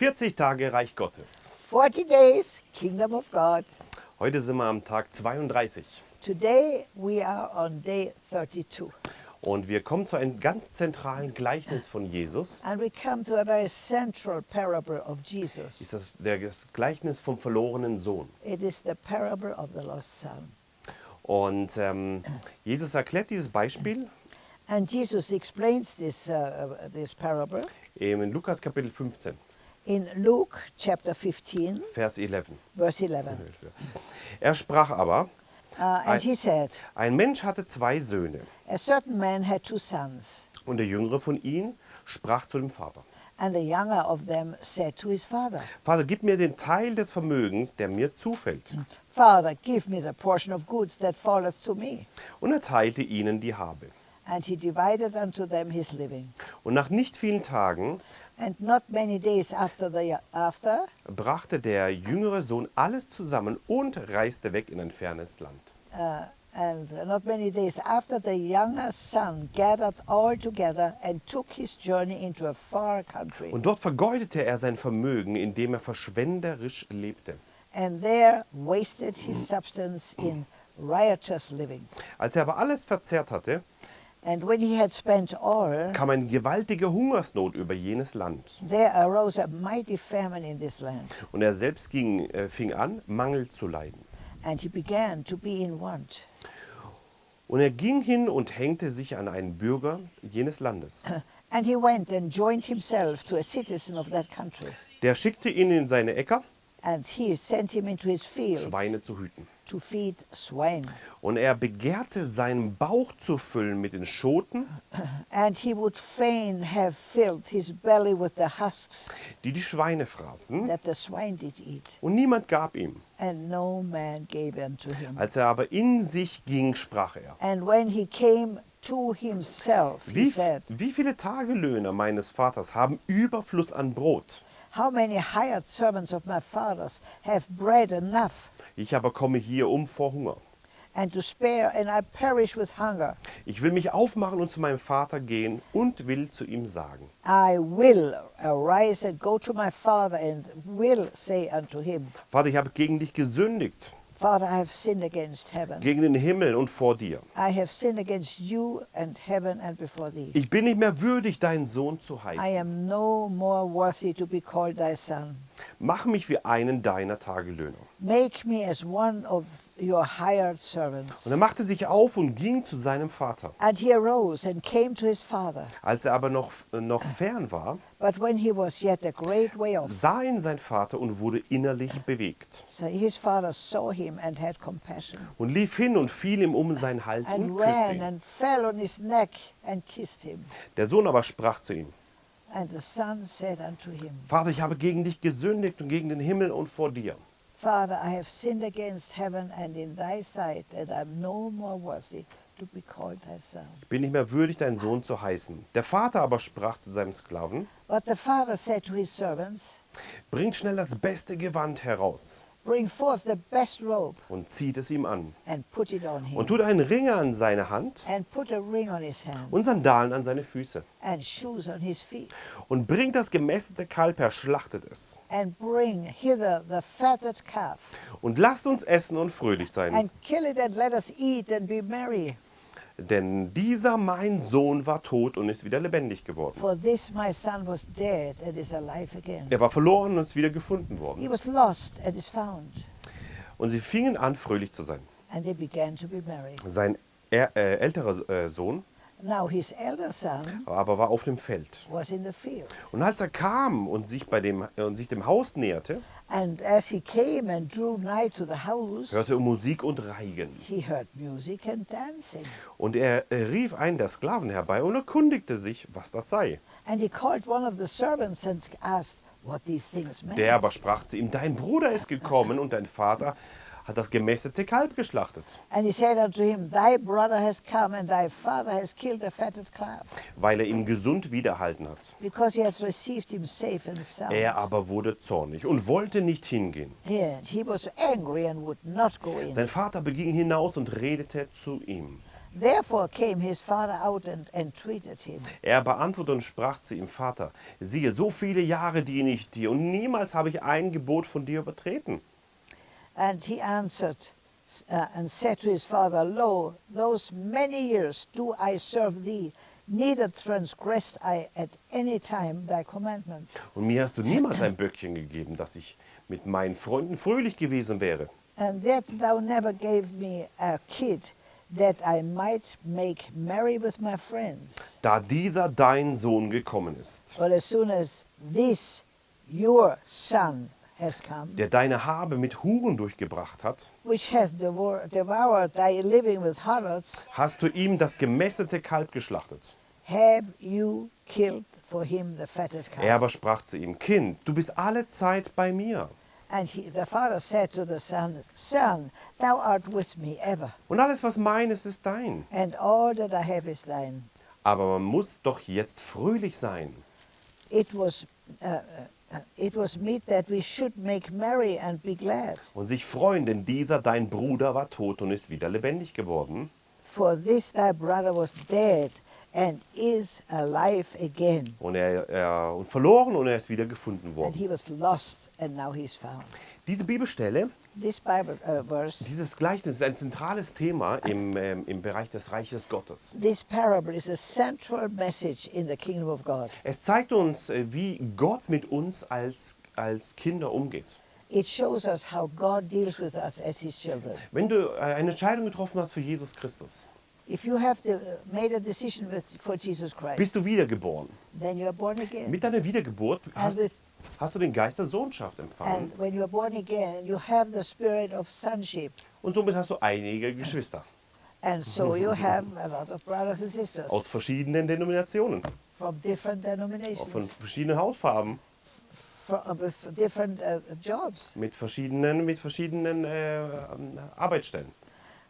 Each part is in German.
40 Tage Reich Gottes. 40 days, Kingdom of God. Heute sind wir am Tag 32 Today we are on day 32. und wir kommen zu einem ganz zentralen Gleichnis von Jesus. And we come to a very central parable of Jesus. Ist das das Gleichnis vom verlorenen Sohn. It is the parable of the lost son. Und ähm, Jesus erklärt dieses Beispiel And Jesus explains this, uh, uh, this parable in Lukas Kapitel 15, in Luke chapter 15, Vers 11. verse 11. Er sprach aber, Uh, and he said, ein Mensch hatte zwei Söhne A certain man had two sons, und der jüngere von ihnen sprach zu dem Vater. and the younger of them said to his father, Vater, gib mir den Teil des Vermögens, der mir zufällt. Father, give me the portion of goods that falleth to me. Und er teilte ihnen die Habe. And he divided unto them his living. Und nach nicht vielen Tagen And not many days after the after, brachte der jüngere Sohn alles zusammen und reiste weg in ein fernes Land. uh, and not many days after, the younger son gathered all together and took his journey into a far country. Und dort vergeudete er sein Vermögen, indem er verschwenderisch lebte. And there wasted his substance in riotous living. Als er aber alles verzehrt hatte, And when he had spent all, kam eine gewaltige Hungersnot über jenes Land. there arose a mighty famine in this land, Und er selbst ging, äh, fing an, Mangel zu leiden. and he began to be in want. Und er ging hin und hängte sich an einen Bürger jenes Landes. And he went and joined himself to a citizen of that country, Der schickte ihn in seine Äcker, and he sent him into his fields Schweine zu hüten. Und er begehrte, seinen Bauch zu füllen mit den Schoten, And he would fain have filled his belly with the husks die die Schweine fraßen. that the swine did eat, Und niemand gab ihm. and no man gave unto him. Als er aber in sich ging, sprach er. And when he came to himself, he Wie, said, wie viele Tagelöhner meines Vaters haben Überfluss an Brot? How many hired servants of my father's have bread enough Ich aber komme hier um vor Hunger. and to spare, and I perish with hunger? Ich will mich aufmachen und zu meinem Vater gehen und will zu ihm sagen. I will arise and go to my father and will say unto him, Vater, ich habe gegen dich gesündigt, Father, I have sinned against heaven. gegen den Himmel und vor dir. I have sinned against you and heaven and before thee. Ich bin nicht mehr würdig, dein Sohn zu I heißen. am no more worthy to be called thy son. Mach mich wie einen deiner Tagelöhner. Make me as one of your hired servants. Und er machte sich auf und ging zu seinem Vater. And he arose and came to his father. Als er aber noch, noch fern war, But when he was yet a great way off, sah ihn sein Vater und wurde innerlich bewegt. so his father saw him and had compassion, Und lief hin und fiel ihm um seinen Hals and und küsste ihn. and fell on his neck and kissed him. Der Sohn aber sprach zu ihm, Vater, ich habe gegen dich gesündigt und gegen den Himmel und vor dir. Father, I have sinned against heaven and in thy sight, and I am no more worthy to be called thy son. Ich bin nicht mehr würdig, dein Sohn zu heißen. Der Vater aber sprach zu seinem Sklaven, But the father said to his servants, bringt schnell das beste Gewand heraus Bring forth the best robe und zieht es ihm an. and put it on him, Und tut einen Ring an seine Hand and put a ring on his hand, und Sandalen an seine Füße. and shoes on his feet, Und bringt das gemästete Kalb her, schlachtet es. and bring hither the fatted calf, Und lasst uns essen und fröhlich sein. Denn dieser mein Sohn war tot und ist wieder lebendig geworden. For this my son was dead and is alive again. Er war verloren und ist wieder gefunden He worden. was lost and is found. Und sie fingen an, fröhlich zu sein. And they began to be merry. Sein er, äh, älterer äh, Sohn Now his elder son aber war auf dem Feld. was in the field. Und als er kam und sich, bei dem, äh, und sich dem Haus näherte, And as he came and drew nigh to the house, hörte er Musik und Reigen. he heard music and dancing. Und er rief einen der Sklaven herbei und erkundigte sich, was das sei. And he called one of the servants and asked what these things meant. Der aber sprach zu ihm, dein Bruder ist gekommen und dein Vater hat das gemästete Kalb geschlachtet, And he said unto him, Thy brother has come, and thy father has killed the fatted calf, weil er ihn gesund wiederhalten hat. because he has received him safe and sound. Er aber wurde zornig und wollte nicht hingehen. And he was angry and would not go in. Sein Vater beging hinaus und redete zu ihm. Therefore came his father out and entreated him. Er beantwortete und sprach zu ihm, Vater, siehe, so viele Jahre diene ich dir und niemals habe ich ein Gebot von dir übertreten. And he answered uh, and said to his father, Lo, those many years do I serve thee, neither transgressed I at any time thy commandment. Und mir hast du niemals ein Böckchen gegeben, dass ich mit meinen Freunden fröhlich gewesen wäre. And yet thou never gave me a kid that I might make merry with my friends. Da dieser dein Sohn gekommen ist, But as soon as this your son der deine Habe mit Huren durchgebracht hat, which has devoured, devoured thy living with harlots, hast du ihm das gemästete Kalb geschlachtet. Er aber sprach zu ihm, Kind, du bist alle Zeit bei mir. Und alles, was mein ist, ist dein. and all that I have is thine. Aber man muss doch jetzt fröhlich sein. It was, uh, it was meet that we should make merry and be glad. und sich freuen, denn dieser dein Bruder war tot und ist wieder lebendig geworden. For this thy brother was dead and is alive again. Und er, er und verloren und er ist wieder gefunden And worden. he was lost and now he's found. Diese Bibelstelle, Uh, dieses Gleichnis ist ein zentrales Thema im, ähm, im Bereich des Reiches Gottes. this parable is a central message in the kingdom of God. Es zeigt uns, äh, wie Gott mit uns als, als Kinder umgeht. Wenn du äh, eine Entscheidung getroffen hast für Jesus Christus, bist du wiedergeboren. then you are born again. Mit deiner Wiedergeburt hast, with, hast du den Geist der Sohnschaft empfangen and when you are born again, you have the spirit of sonship. und somit hast du einige Geschwister And so you have a lot of brothers and sisters aus verschiedenen Denominationen, from different auch von denominations, verschiedenen Hautfarben. from, with different uh, jobs, mit verschiedenen, mit verschiedenen äh, ähm, Arbeitsstellen.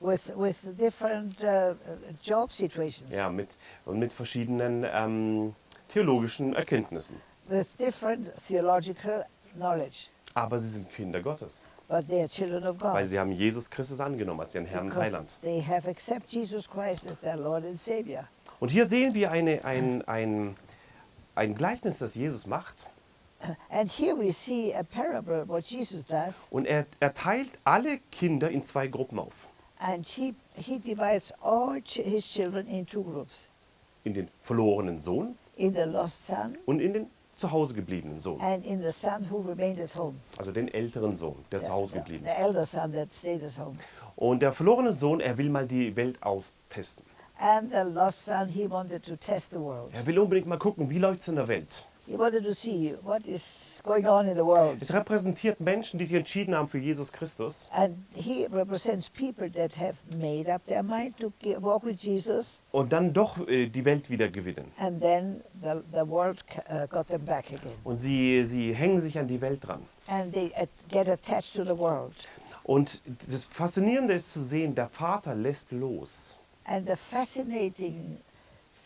with, with different uh, uh, job situations, Ja, mit, und mit verschiedenen ähm, theologischen Erkenntnissen. With different theological knowledge. Aber sie sind Kinder Gottes, But they are children of weil God. sie haben Jesus Christus angenommen als ihren Herrn und Heiland. they have accepted Jesus Christ as their Lord and Savior. Und hier sehen wir eine, ein, ein, ein Gleichnis, das Jesus macht. And here we see a parable, what Jesus does, Und er, er teilt alle Kinder in zwei Gruppen auf. and he, he divides all his children in two groups. In den verlorenen Sohn In the lost son und in den zu Hause gebliebenen Sohn. and in the son who remained at home. Also den älteren Sohn, der The, zu Hause the- geblieben the ist. elder son that stayed at home. Und der verlorene Sohn, er will mal die Welt austesten. And the lost son, he wanted to test the world. Er will unbedingt mal gucken, wie läuft es in der Welt. He wanted to see what is going on in the world. Es repräsentiert Menschen, die sich entschieden haben für Jesus Christus. And he represents people that have made up their mind to ge- walk with Jesus, und dann doch äh, die Welt wieder gewinnen. and then the, the world c- uh, got them back again. Und sie, sie hängen sich an die Welt dran. And they at, get attached to the world. Und das Faszinierende ist zu sehen, der Vater lässt los. And the fascinating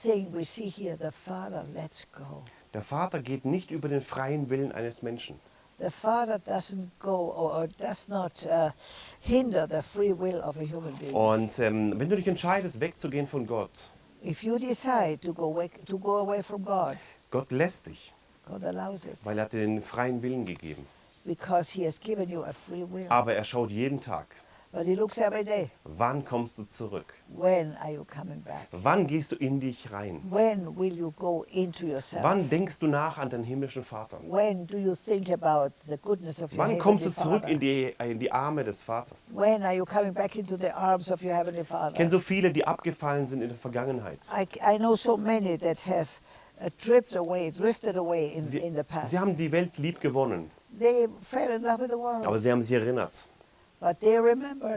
thing we see here, the Father lets go. Der Vater geht nicht über den freien Willen eines Menschen. The Father doesn't go or, does not uh, hinder the free will of a human being. Und ähm, wenn du dich entscheidest, wegzugehen von Gott, If you decide to go, away, to go away from God, Gott lässt dich, God allows it weil er hat dir den freien Willen gegeben. because He has given you a free will. Aber er schaut jeden Tag, But He looks every day. wann kommst du zurück? When are you coming back? Wann gehst du in dich rein? When will you go into yourself? Wann denkst du nach an den himmlischen Vater? When do you think about the goodness of your Wann kommst du zurück Father? in die, in die Arme des Vaters? When are you coming back into the arms of your heavenly Ich Father? kenne so viele, die abgefallen sind in der Vergangenheit. I, I know so many that have uh, dripped away, drifted away in, Sie, in the past. sie haben die Welt lieb gewonnen, they fell in love with the world, aber sie haben sich erinnert, but they remembered,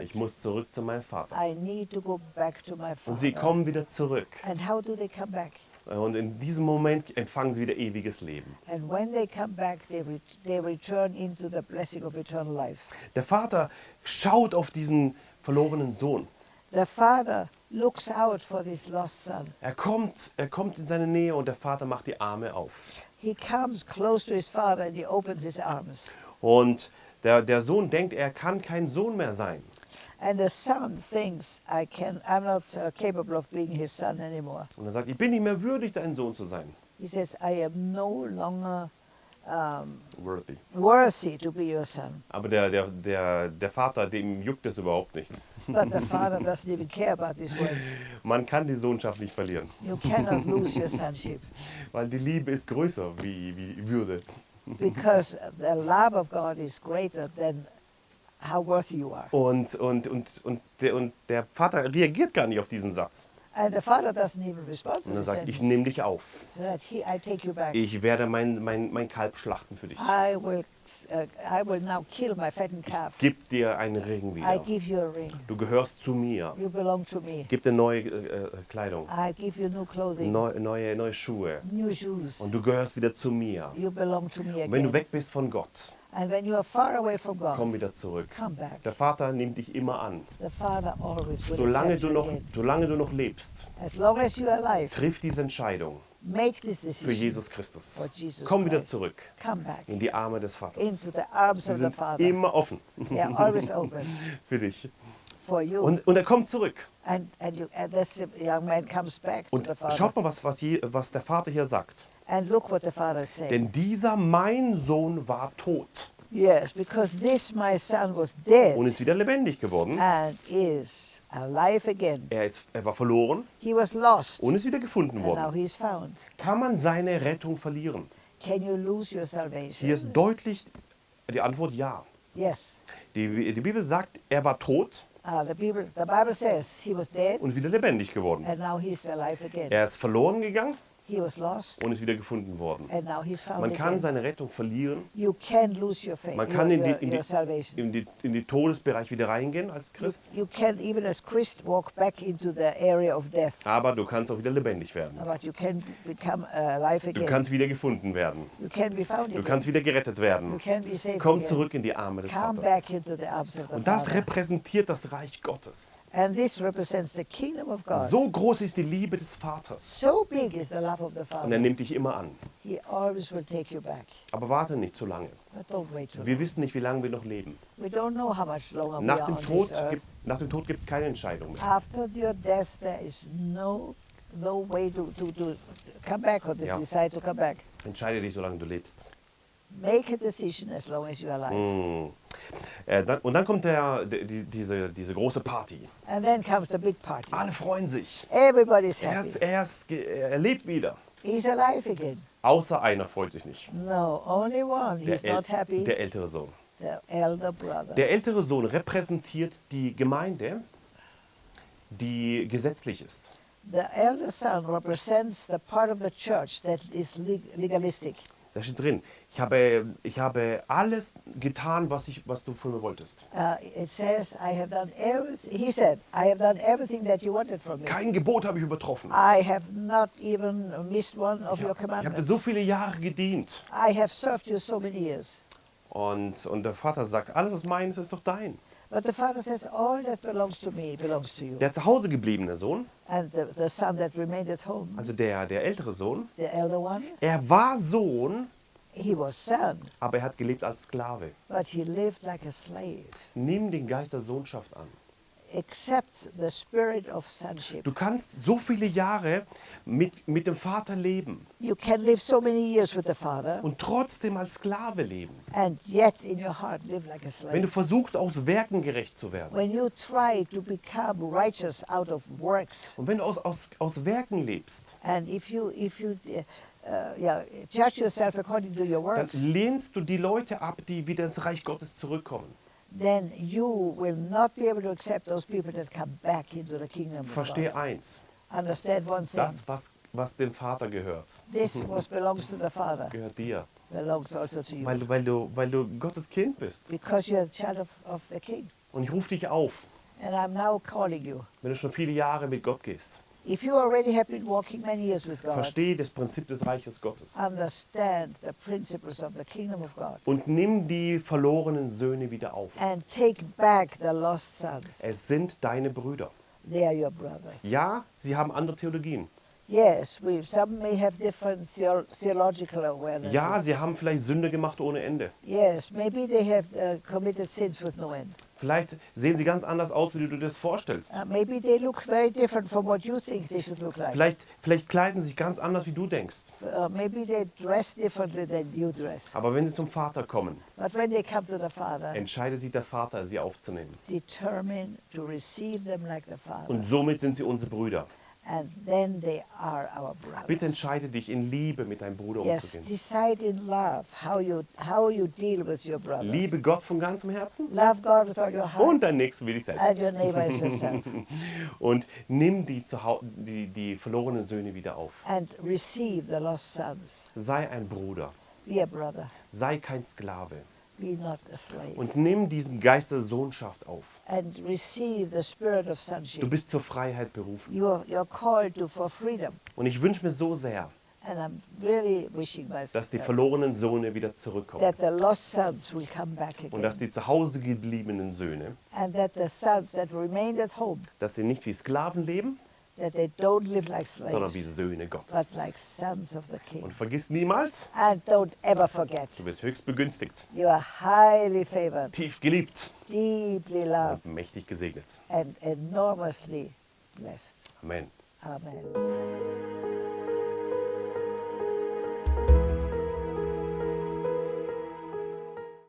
ich muss zurück zu meinem Vater. I need to go back to my Und sie kommen wieder zurück. And how do they come back? Und in diesem Moment empfangen sie wieder ewiges Leben. And when they come back, they, re- they return into the blessing of eternal life. Der Vater schaut auf diesen verlorenen Sohn. The Father looks out for this lost son. Er kommt, er kommt in seine Nähe und der Vater macht die Arme auf. He comes close to his father and he opens his arms. Und der, der Sohn denkt, er kann kein Sohn mehr sein. And the son thinks, I can, I'm not uh, capable of being his son anymore. Und er sagt, ich bin nicht mehr würdig, dein Sohn zu sein. He says, I am no longer um, Worthy. worthy to be your son. Aber der, der, der, der Vater, dem juckt es überhaupt nicht. But the father doesn't even care about these words. Man kann die Sohnschaft nicht verlieren, You cannot lose your sonship weil die Liebe ist größer wie, wie Würde. Because the love of God is greater than how worthy you are. Und, und, und, und, der, und der Vater reagiert gar nicht auf diesen Satz. And the father doesn't even respond to Und er sagt, ich nehme dich auf. That he, I take you back. Ich werde mein, mein, mein Kalb schlachten für dich. I will, uh, I will now kill my fattened calf. Gib dir einen Ring I wieder. give you a ring. Du gehörst zu mir. You belong to me. Gib dir neue äh, äh, Kleidung, I give you new clothing, neu, neue, neue Schuhe. new shoes. Und du gehörst wieder zu mir. You belong to me Und wenn du again. weg bist von Gott, And when you are far away from komm God, wieder zurück. come back. Der Vater nimmt dich immer an. Solange du you noch, solange du noch lebst, As long as you are alive, triff diese Entscheidung make this für decision. Jesus Christus. For Jesus Komm wieder Christ. zurück Come back in die Arme des Vaters. into the arms Sie of the sind Father. immer offen They are always open für dich. Und, und er kommt zurück. and and, you, and this young man comes back to Und the Father. schaut mal, was, was, je, was der Vater hier sagt. And look what the Father said. Denn dieser mein Sohn war tot yes, because this my son was dead und ist wieder lebendig geworden. and is alive again. Er, ist, er war verloren He was lost und ist wieder gefunden and now worden. he's found. Kann man seine Rettung verlieren? Can you lose your salvation? Hier ist deutlich die Antwort ja. Yes. Die, die Bibel sagt, er war tot Uh, the, Bible, the Bible says he was dead und wieder lebendig geworden. and now he's alive again. Er ist verloren gegangen und ist wieder gefunden worden. Man kann seine Rettung verlieren. Man kann in die, in, die, in, die, in die Todesbereich wieder reingehen als Christ, aber du kannst auch wieder lebendig werden. but you can become alive Du again. kannst wieder gefunden werden. Du kannst wieder gerettet werden. Komm zurück in die Arme des Vaters. Und das repräsentiert das Reich Gottes. And this represents the kingdom of God. So groß ist die Liebe des Vaters. So big is the love of the Und er Father. nimmt dich immer an. He always will take you back. Aber warte nicht zu lange. But don't wait too Wir long. wissen nicht, wie lange wir noch leben. We don't know how much longer we Nach dem Tod gibt nach dem Tod gibt's keine Entscheidung mehr. After your death, there is no no way to, to, to come back or to Ja. decide to come back. Entscheide dich, solange du lebst. Make a decision as long as you are alive. Mm. Äh, dann, und dann kommt der, die, die- diese, diese große Party. And then comes the big party. Alle freuen sich. Everybody's Er, happy. ist, er, ist, er lebt wieder. He's alive again. Außer einer freut sich nicht. No, only one. He's Der, not happy. der ältere Sohn. the elder brother. Der ältere Sohn repräsentiert die Gemeinde, die gesetzlich ist. the elder son represents the part of the church that is leg- legalistic. Da steht drin, ich habe, ich habe alles getan, was, ich, was du von mir wolltest. Uh, it says, I have done everything, he said, I have done everything that you wanted from me. Kein Gebot habe ich übertroffen. I have not even missed one of Ich your habe hab dir commandments. so viele Jahre gedient. I have served you so many years. Und, und der Vater sagt, alles was meins ist doch dein. But the father says, all that belongs to me belongs to you. Der zu Hause gebliebene Sohn, And the, the son that remained at home, also der, der ältere Sohn, the elder one, er war Sohn, he was son, aber er hat gelebt als Sklave. but he lived like a slave. Nimm den Geist der Sohnschaft an. Du kannst so viele Jahre mit, mit dem Vater leben You can live so many years with the father und trotzdem als Sklave leben. and yet in your heart live like a Wenn du slave. versuchst, aus Werken gerecht zu werden. When you try to become righteous out of works, Und wenn du aus, aus, aus Werken lebst, and if you if you uh, uh, yeah, judge yourself according to your dann works, lehnst du die Leute ab, die wieder ins Reich Gottes zurückkommen. Then you will not be able to accept those people that come back into the kingdom Verstehe eins, Understand one thing. das, was, was dem Vater gehört, This was belongs to the Father, gehört dir. belongs also to you. Weil, du- weil, du, weil du Gottes Kind bist. Because you're a child of, of the King. Und ich rufe dich auf, And I'm now calling you. wenn du schon viele Jahre mit Gott gehst, If you already have been walking many years with God, verstehe das Prinzip des Reiches Gottes. understand the principles of the kingdom of God Und nimm die verlorenen Söhne wieder auf. and take back the lost sons. Es sind deine Brüder. They are your brothers. Ja, sie haben andere Theologien. Yes, we, some may have different theo- theological awareness. Ja, sie haben vielleicht Sünde gemacht ohne Ende. Yes, maybe they have uh, committed sins with no end. Vielleicht sehen sie ganz anders aus, wie du dir das vorstellst. Uh, maybe they look very different from what you think they should look like. Vielleicht, vielleicht kleiden sie sich ganz anders, wie du denkst. Uh, maybe they dress differently than you dress. Aber wenn sie zum Vater kommen, But when they come to the Father, entscheidet sich der Vater, sie aufzunehmen. determined to receive them like the Father, Und somit sind sie unsere Brüder. And then they are our Bitte brothers. entscheide dich, in Liebe mit deinem Bruder Yes, umzugehen. decide in love how you how you deal with your brothers. Liebe Gott von ganzem Herzen Love God with all your heart, und dein Nächsten wie dich selbst. and your neighbor as yourself, Und nimm die, die, die verlorenen Söhne wieder auf. and receive the lost sons. Sei ein Bruder. Be a brother. Sei kein Sklave. Und nimm diesen Geist der Sohnschaft auf. and receive the spirit of Du bist zur Freiheit berufen. You're, you're called to for freedom. Und ich wünsche mir so sehr, And I'm really dass die that, verlorenen Söhne wieder zurückkommen. that the lost sons will come back Und dass die zu Hause gebliebenen Söhne, And that the sons that remained at home, dass sie nicht wie Sklaven leben, that they don't live like sondern wie slaves, Söhne but Gottes. like sons of the King. Und vergiss niemals, And don't ever forget, du bist höchst begünstigt, you are highly favored, tief geliebt deeply loved, und mächtig gesegnet. and enormously blessed. Amen. Amen.